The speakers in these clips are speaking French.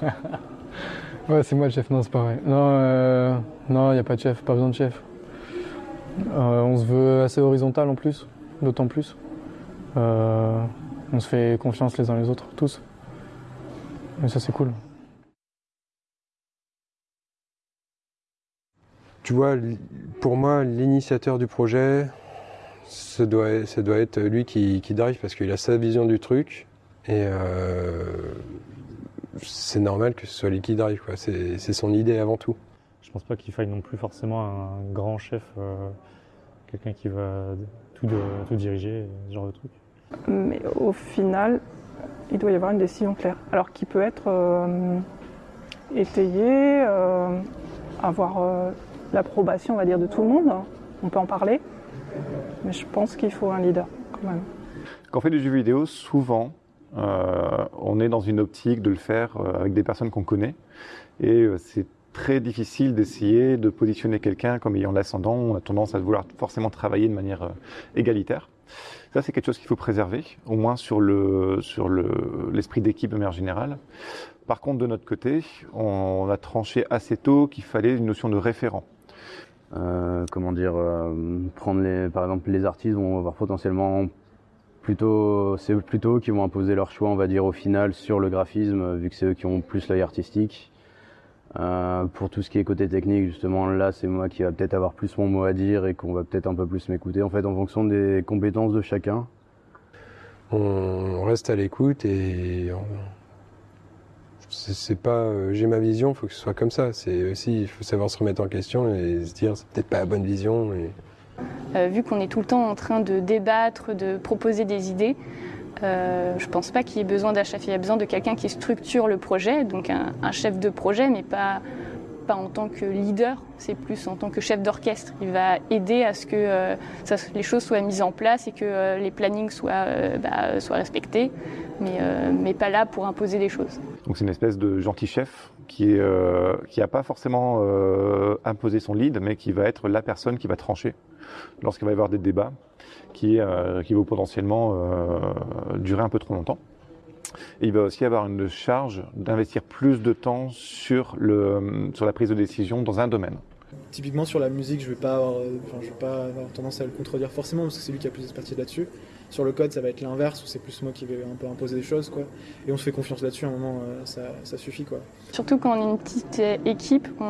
ouais, c'est moi le chef, non, c'est vrai. Non, euh, non, il n'y a pas de chef, pas besoin de chef. Euh, on se veut assez horizontal en plus, d'autant plus. Euh, on se fait confiance les uns les autres, tous. Et ça, c'est cool. Tu vois, pour moi, l'initiateur du projet, ça doit, ça doit être lui qui, qui drive parce qu'il a sa vision du truc et c'est normal que ce soit lui qui drive. quoi. C'est c'est son idée avant tout. Je pense pas qu'il faille non plus forcément un grand chef, euh, quelqu'un qui va tout, de- tout diriger, ce genre de truc. Mais au final, il doit y avoir une décision claire. Alors qui peut être euh, étayée, euh, avoir euh, l'approbation, on va dire, de tout le monde. On peut en parler. Mais je pense qu'il faut un leader, quand même. Quand on fait du jeu vidéo, souvent, on est dans une optique de le faire euh, avec des personnes qu'on connaît. Et euh, c'est très difficile d'essayer de positionner quelqu'un comme ayant l'ascendant. On a tendance à vouloir forcément travailler de manière euh, égalitaire. Ça, c'est quelque chose qu'il faut préserver, au moins sur le sur le l'esprit d'équipe de manière générale. Par contre, de notre côté, on, a tranché assez tôt qu'il fallait une notion de référent. Euh, comment dire, euh, prendre les, par exemple les artistes vont avoir potentiellement plutôt, c'est plutôt eux qui vont imposer leur choix, on va dire au final sur le graphisme, euh, vu que c'est eux qui ont plus l'œil artistique. Euh, pour tout ce qui est côté technique, justement, là, c'est moi qui va peut-être avoir plus mon mot à dire et qu'on va peut-être un peu plus m'écouter, en fait, en fonction des compétences de chacun. On reste à l'écoute et c'est pas euh, j'ai ma vision, faut que ce soit comme ça. C'est aussi il faut savoir se remettre en question et se dire c'est peut-être pas la bonne vision. Euh, vu qu'on est tout le temps en train de débattre, de proposer des idées, euh, je pense pas qu'il y ait besoin d'un chef. Il y a besoin de quelqu'un qui structure le projet, donc un, un chef de projet, mais pas, pas en tant que leader, c'est plus en tant que chef d'orchestre. Il va aider à ce que euh, les choses soient mises en place et que euh, les plannings soient, euh, bah, respectés, mais, pas là pour imposer des choses. Donc c'est une espèce de gentil chef qui n'a pas forcément imposé son lead, mais qui va être la personne qui va trancher lorsqu'il va y avoir des débats qui, vont potentiellement durer un peu trop longtemps. Et il va aussi avoir une charge d'investir plus de temps sur, le, sur la prise de décision dans un domaine. Typiquement sur la musique, je vais pas avoir, euh, enfin, je vais pas avoir tendance à le contredire forcément parce que c'est lui qui a plus d'expertise là-dessus. Sur le code, ça va être l'inverse où c'est plus moi qui vais un peu imposer des choses quoi. Et on se fait confiance là-dessus. À un moment, euh, ça, ça suffit quoi. Surtout quand on est une petite euh, équipe, on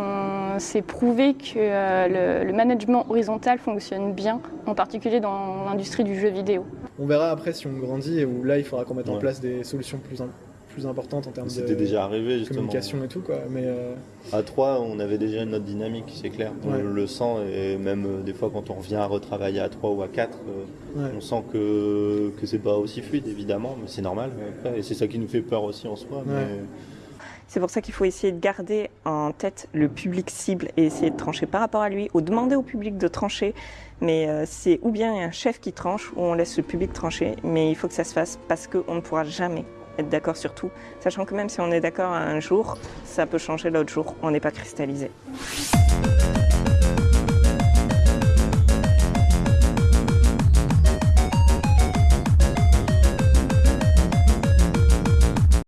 s'est prouvé que euh, le, le management horizontal fonctionne bien, en particulier dans l'industrie du jeu vidéo. On verra après si on grandit et où là, il faudra qu'on mette en place des solutions plus, im- plus importantes en termes de C'était déjà arrivé justement. communication et tout quoi. Mais euh, À 3, on avait déjà notre dynamique, c'est clair. On Ouais. le sent et même euh, des fois quand on revient à retravailler à 3 ou à 4, euh, Ouais. on sent que, que c'est pas aussi fluide évidemment, mais c'est normal. après, et c'est ça qui nous fait peur aussi en soi. mais- C'est pour ça qu'il faut essayer de garder en tête le public cible et essayer de trancher par rapport à lui ou demander au public de trancher. Mais euh, c'est ou bien un chef qui tranche ou on laisse le public trancher. Mais il faut que ça se fasse parce qu'on ne pourra jamais être d'accord sur tout. Sachant que même si on est d'accord un jour, ça peut changer l'autre jour. On n'est pas cristallisé.